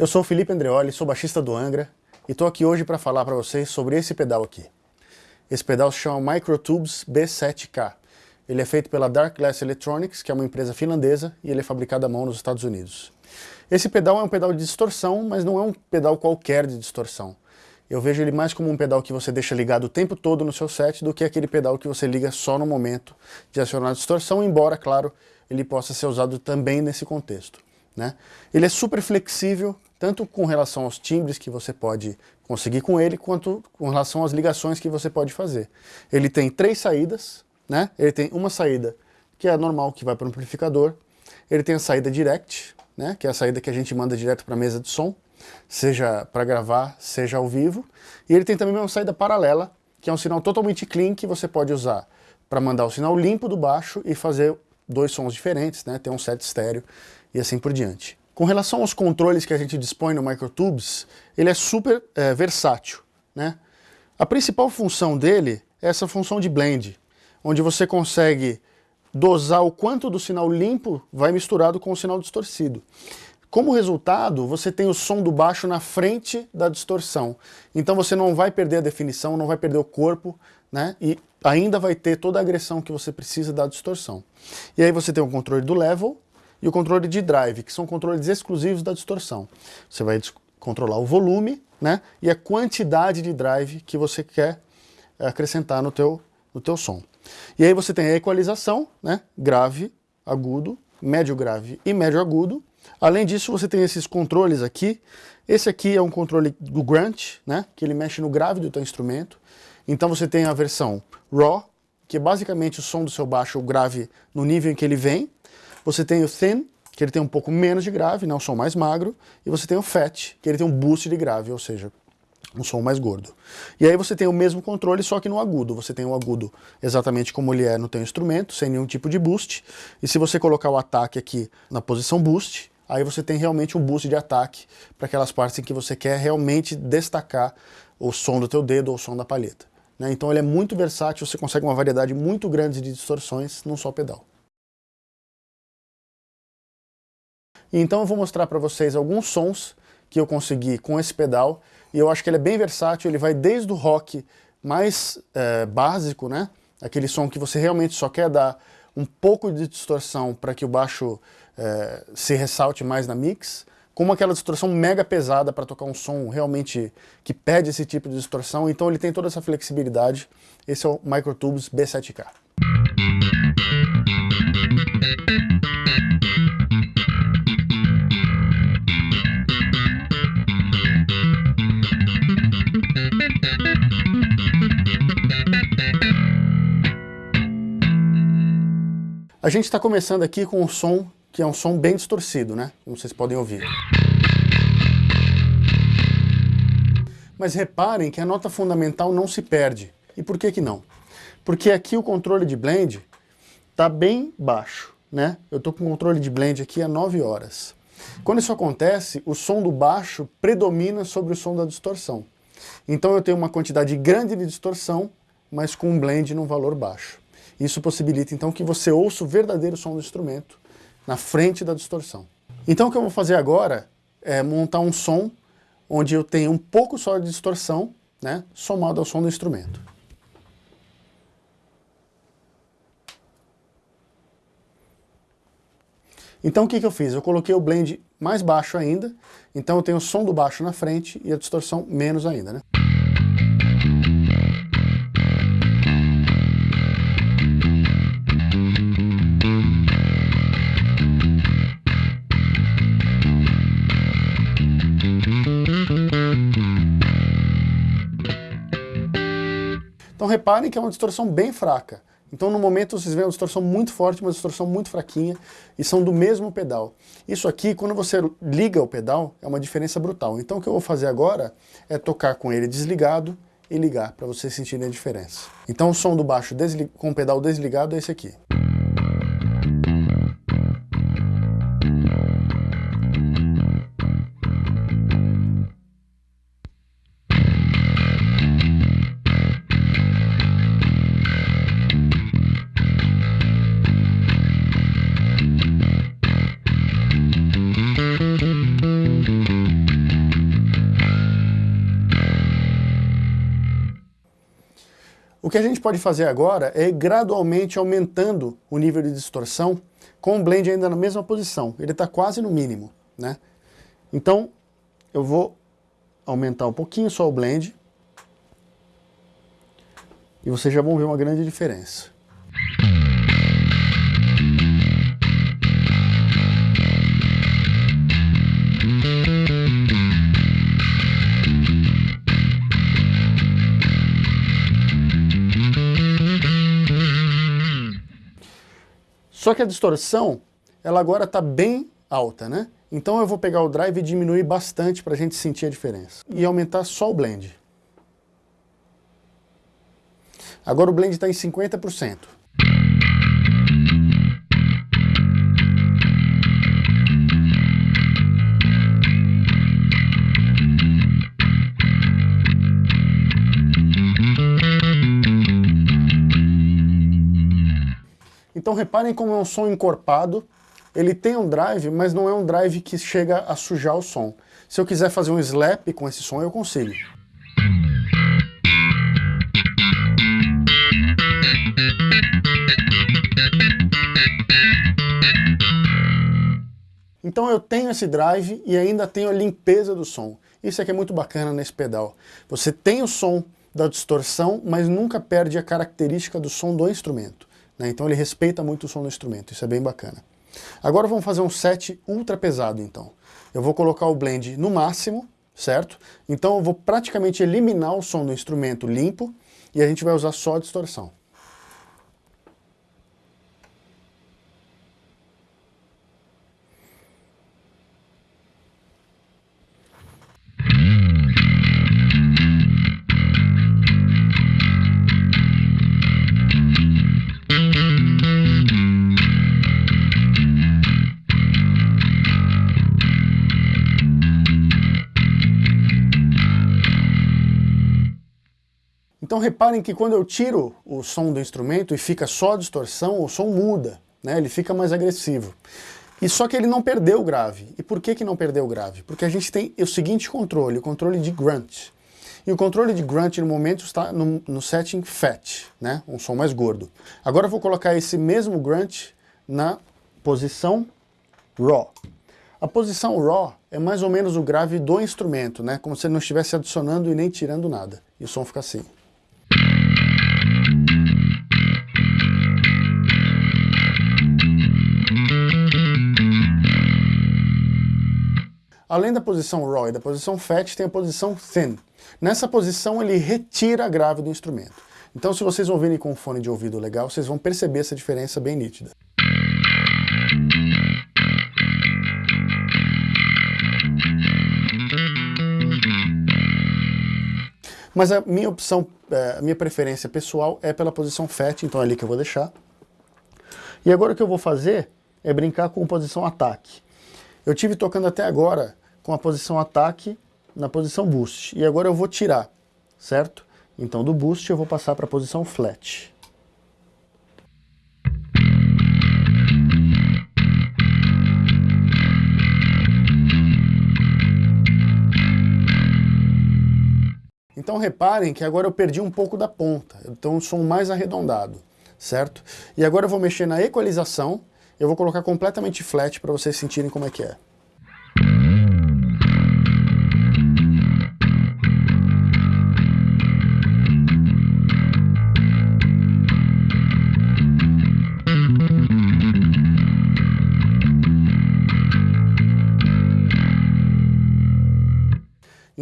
Eu sou Felipe Andreoli, sou baixista do Angra e estou aqui hoje para falar para vocês sobre esse pedal aqui. Esse pedal se chama Microtubes B7K. Ele é feito pela Dark Glass Electronics, que é uma empresa finlandesa, e ele é fabricado à mão nos Estados Unidos. Esse pedal é um pedal de distorção, mas não é um pedal qualquer de distorção. Eu vejo ele mais como um pedal que você deixa ligado o tempo todo no seu set do que aquele pedal que você liga só no momento de acionar a distorção, embora, claro, ele possa ser usado também nesse contexto. Né? Ele é super flexível, tanto com relação aos timbres que você pode conseguir com ele, quanto com relação às ligações que você pode fazer. Ele tem três saídas, né? ele tem uma saída que é a normal, que vai para o amplificador, ele tem a saída direct, né? que é a saída que a gente manda direto para a mesa de som, seja para gravar, seja ao vivo, e ele tem também uma saída paralela, que é um sinal totalmente clean que você pode usar para mandar o sinal limpo do baixo e fazer dois sons diferentes, né? ter um set estéreo e assim por diante. Com relação aos controles que a gente dispõe no Microtubes, ele é super é, versátil. Né? A principal função dele é essa função de blend, onde você consegue dosar o quanto do sinal limpo vai misturado com o sinal distorcido. Como resultado, você tem o som do baixo na frente da distorção. Então você não vai perder a definição, não vai perder o corpo, né? E ainda vai ter toda a agressão que você precisa da distorção. E aí você tem o controle do level, e o controle de drive, que são controles exclusivos da distorção. Você vai controlar o volume né, e a quantidade de drive que você quer eh, acrescentar no teu, no teu som. E aí você tem a equalização, né, grave, agudo, médio grave e médio agudo. Além disso, você tem esses controles aqui. Esse aqui é um controle do Grunt, né, que ele mexe no grave do teu instrumento. Então você tem a versão Raw, que é basicamente o som do seu baixo, o grave no nível em que ele vem, você tem o Thin, que ele tem um pouco menos de grave, né, um som mais magro, e você tem o Fat, que ele tem um boost de grave, ou seja, um som mais gordo. E aí você tem o mesmo controle, só que no agudo. Você tem o agudo exatamente como ele é no teu instrumento, sem nenhum tipo de boost. E se você colocar o ataque aqui na posição boost, aí você tem realmente um boost de ataque para aquelas partes em que você quer realmente destacar o som do teu dedo ou o som da palheta. Né? Então ele é muito versátil, você consegue uma variedade muito grande de distorções num só pedal. Então eu vou mostrar para vocês alguns sons que eu consegui com esse pedal, e eu acho que ele é bem versátil, ele vai desde o rock mais é, básico, né? aquele som que você realmente só quer dar um pouco de distorção para que o baixo é, se ressalte mais na mix, como aquela distorção mega pesada para tocar um som realmente que pede esse tipo de distorção, então ele tem toda essa flexibilidade. Esse é o Microtubes B7K. A gente está começando aqui com um som que é um som bem distorcido, né? Como vocês podem ouvir. Mas reparem que a nota fundamental não se perde. E por que que não? Porque aqui o controle de blend está bem baixo, né? Eu estou com o controle de blend aqui a 9 horas. Quando isso acontece, o som do baixo predomina sobre o som da distorção. Então eu tenho uma quantidade grande de distorção, mas com um blend num valor baixo. Isso possibilita então que você ouça o verdadeiro som do instrumento na frente da distorção. Então o que eu vou fazer agora é montar um som onde eu tenho um pouco só de distorção, né, somado ao som do instrumento. Então o que, que eu fiz? Eu coloquei o blend mais baixo ainda, então eu tenho o som do baixo na frente e a distorção menos ainda. Né? Reparem que é uma distorção bem fraca. Então no momento vocês veem uma distorção muito forte, uma distorção muito fraquinha, e são do mesmo pedal. Isso aqui, quando você liga o pedal, é uma diferença brutal. Então o que eu vou fazer agora é tocar com ele desligado e ligar, para vocês sentirem a diferença. Então o som do baixo com o pedal desligado é esse aqui. O que a gente pode fazer agora é ir gradualmente aumentando o nível de distorção com o blend ainda na mesma posição. Ele está quase no mínimo. Né? Então, eu vou aumentar um pouquinho só o blend. E vocês já vão ver uma grande diferença. Só que a distorção, ela agora está bem alta, né? Então eu vou pegar o drive e diminuir bastante para a gente sentir a diferença. E aumentar só o blend. Agora o blend está em 50%. Então reparem como é um som encorpado, ele tem um drive, mas não é um drive que chega a sujar o som. Se eu quiser fazer um slap com esse som, eu consigo. Então eu tenho esse drive e ainda tenho a limpeza do som. Isso aqui é muito bacana nesse pedal. Você tem o som da distorção, mas nunca perde a característica do som do instrumento. Né? Então ele respeita muito o som do instrumento, isso é bem bacana. Agora vamos fazer um set ultra pesado então. Eu vou colocar o blend no máximo, certo? Então eu vou praticamente eliminar o som do instrumento limpo e a gente vai usar só a distorção. Então reparem que quando eu tiro o som do instrumento e fica só a distorção, o som muda, né? ele fica mais agressivo. E só que ele não perdeu o grave. E por que, que não perdeu o grave? Porque a gente tem o seguinte controle, o controle de grunt. E o controle de grunt no momento está no, no setting fat, né? um som mais gordo. Agora eu vou colocar esse mesmo grunt na posição raw. A posição raw é mais ou menos o grave do instrumento, né? como se ele não estivesse adicionando e nem tirando nada. E o som fica assim. Além da posição raw e da posição fat, tem a posição thin. Nessa posição ele retira a grave do instrumento. Então se vocês ouvirem com um fone de ouvido legal, vocês vão perceber essa diferença bem nítida. Mas a minha opção, é, a minha preferência pessoal é pela posição fat, então é ali que eu vou deixar. E agora o que eu vou fazer é brincar com posição ataque. Eu tive tocando até agora com a posição ataque na posição boost. E agora eu vou tirar, certo? Então do boost eu vou passar para a posição flat. Então reparem que agora eu perdi um pouco da ponta, então um som mais arredondado, certo? E agora eu vou mexer na equalização, eu vou colocar completamente flat para vocês sentirem como é que é.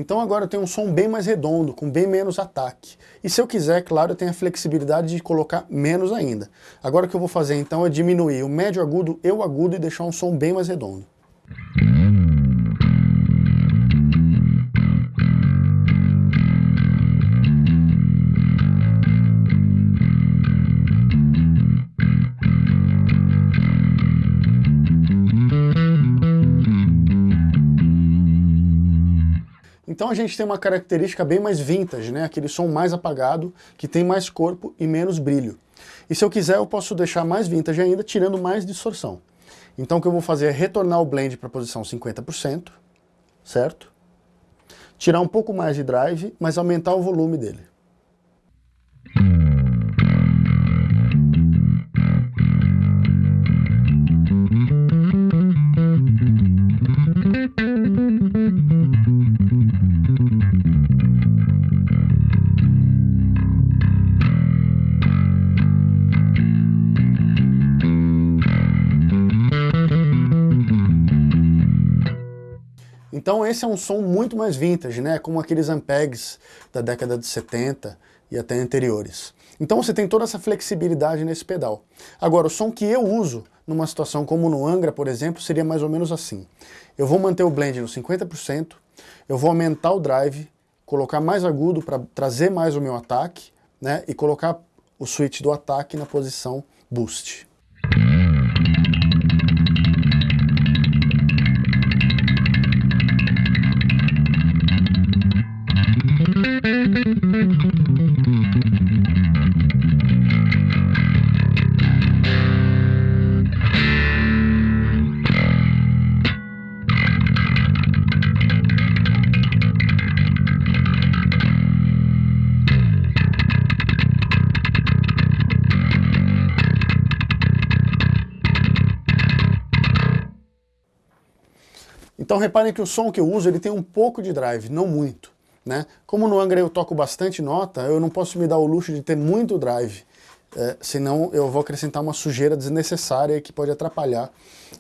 Então agora eu tenho um som bem mais redondo, com bem menos ataque. E se eu quiser, claro, eu tenho a flexibilidade de colocar menos ainda. Agora o que eu vou fazer então é diminuir o médio agudo e o agudo e deixar um som bem mais redondo. Então a gente tem uma característica bem mais vintage, né? aquele som mais apagado, que tem mais corpo e menos brilho. E se eu quiser eu posso deixar mais vintage ainda, tirando mais distorção. Então o que eu vou fazer é retornar o blend para a posição 50%, certo? Tirar um pouco mais de drive, mas aumentar o volume dele. Então esse é um som muito mais vintage, né? Como aqueles Ampegs da década de 70 e até anteriores. Então você tem toda essa flexibilidade nesse pedal. Agora, o som que eu uso numa situação como no Angra, por exemplo, seria mais ou menos assim. Eu vou manter o blend no 50%, eu vou aumentar o drive, colocar mais agudo para trazer mais o meu ataque, né? E colocar o switch do ataque na posição boost. Então reparem que o som que eu uso ele tem um pouco de drive, não muito. Né? Como no Angra eu toco bastante nota, eu não posso me dar o luxo de ter muito drive, é, senão eu vou acrescentar uma sujeira desnecessária que pode atrapalhar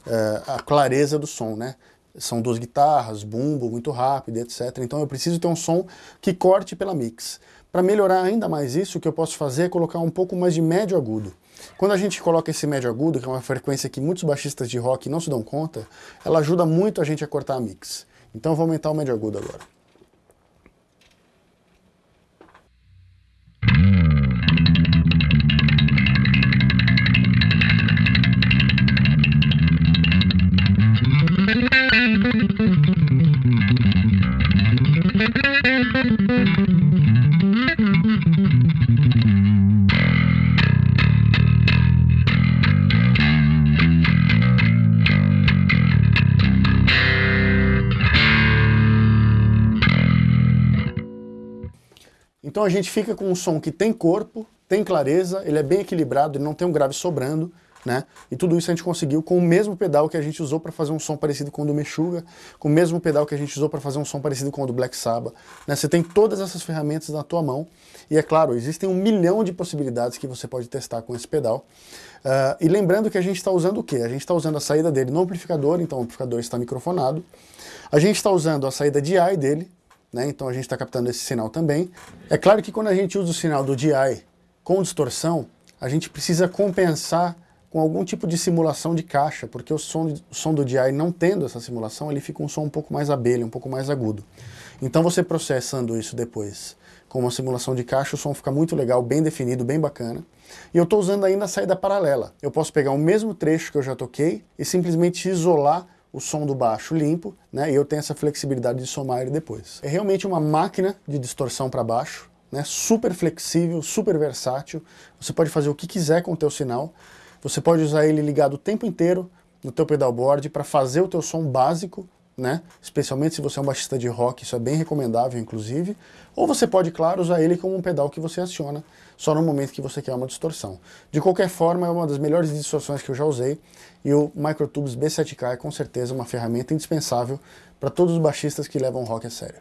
é, a clareza do som. Né? São duas guitarras, bumbo, muito rápido, etc. Então eu preciso ter um som que corte pela mix. Para melhorar ainda mais isso, o que eu posso fazer é colocar um pouco mais de médio agudo. Quando a gente coloca esse médio agudo, que é uma frequência que muitos baixistas de rock não se dão conta, ela ajuda muito a gente a cortar a mix. Então eu vou aumentar o médio agudo agora. Então a gente fica com um som que tem corpo, tem clareza, ele é bem equilibrado, ele não tem um grave sobrando, né? E tudo isso a gente conseguiu com o mesmo pedal que a gente usou para fazer um som parecido com o do Meshuggah, com o mesmo pedal que a gente usou para fazer um som parecido com o do Black Sabbath. Né? Você tem todas essas ferramentas na tua mão e é claro, existem um milhão de possibilidades que você pode testar com esse pedal. Uh, e lembrando que a gente está usando o quê? A gente está usando a saída dele no amplificador, então o amplificador está microfonado. A gente está usando a saída DI dele, né? então a gente está captando esse sinal também. É claro que quando a gente usa o sinal do DI com distorção, a gente precisa compensar com algum tipo de simulação de caixa, porque o som, o som do DI não tendo essa simulação, ele fica um som um pouco mais abelha, um pouco mais agudo. Então você processando isso depois com uma simulação de caixa, o som fica muito legal, bem definido, bem bacana. E eu estou usando ainda a saída paralela. Eu posso pegar o mesmo trecho que eu já toquei e simplesmente isolar o som do baixo limpo, né? E eu tenho essa flexibilidade de somar ele depois. É realmente uma máquina de distorção para baixo, né? Super flexível, super versátil. Você pode fazer o que quiser com o teu sinal. Você pode usar ele ligado o tempo inteiro no teu pedalboard para fazer o teu som básico, né? Especialmente se você é um baixista de rock, isso é bem recomendável, inclusive. Ou você pode, claro, usar ele como um pedal que você aciona só no momento que você quer uma distorção. De qualquer forma, é uma das melhores distorções que eu já usei e o Microtubes B7K é com certeza uma ferramenta indispensável para todos os baixistas que levam rock a sério.